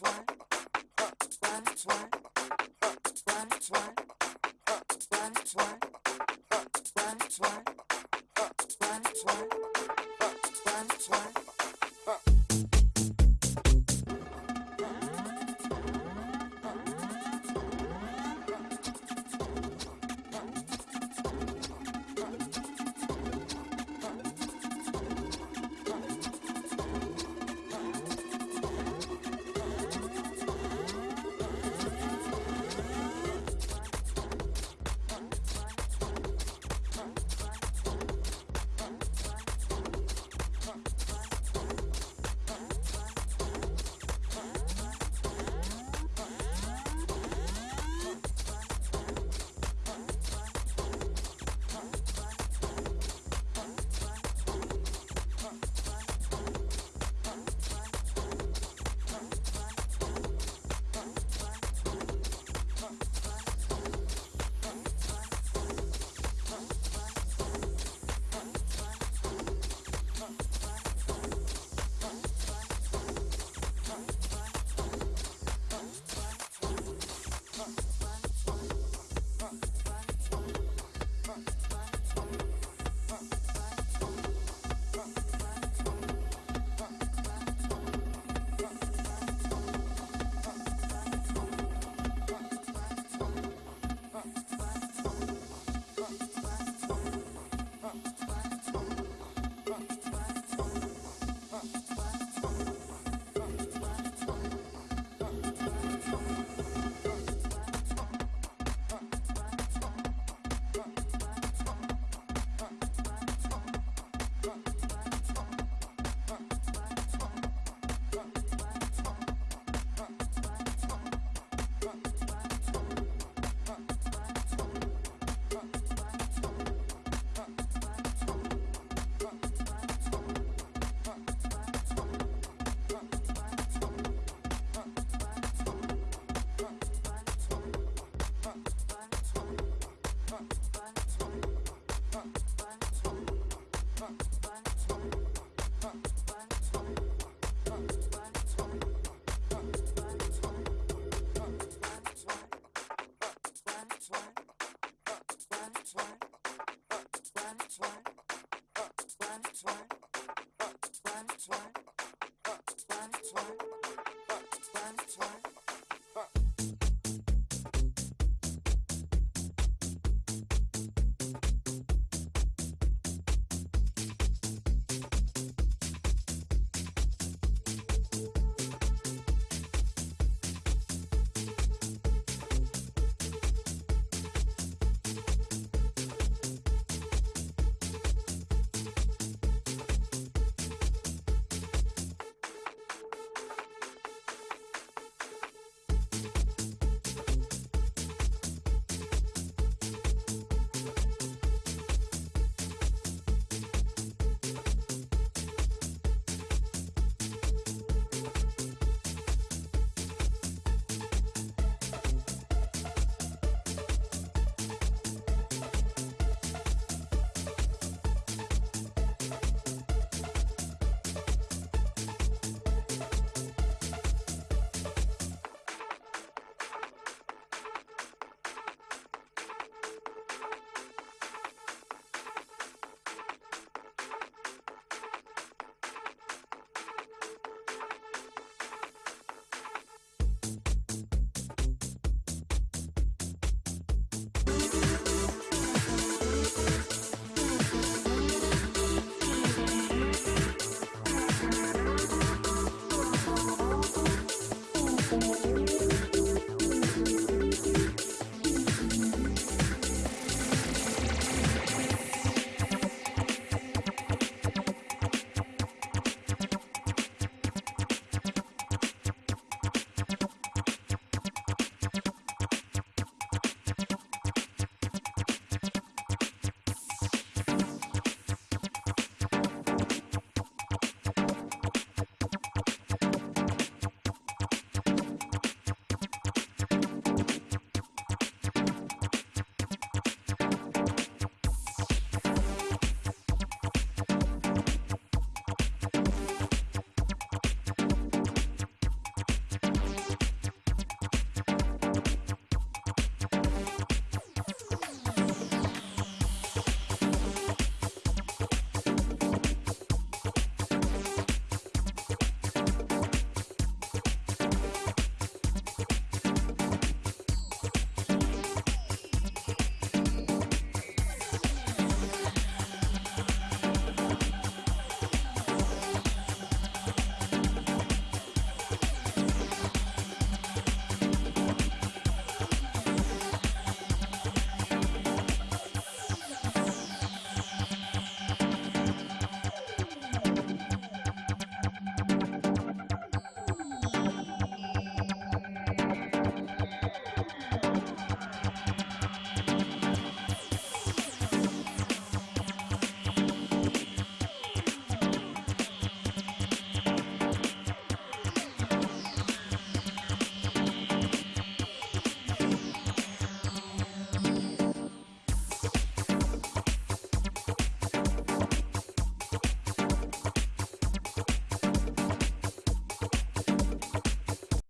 why, why, why, why, why, twine, twine.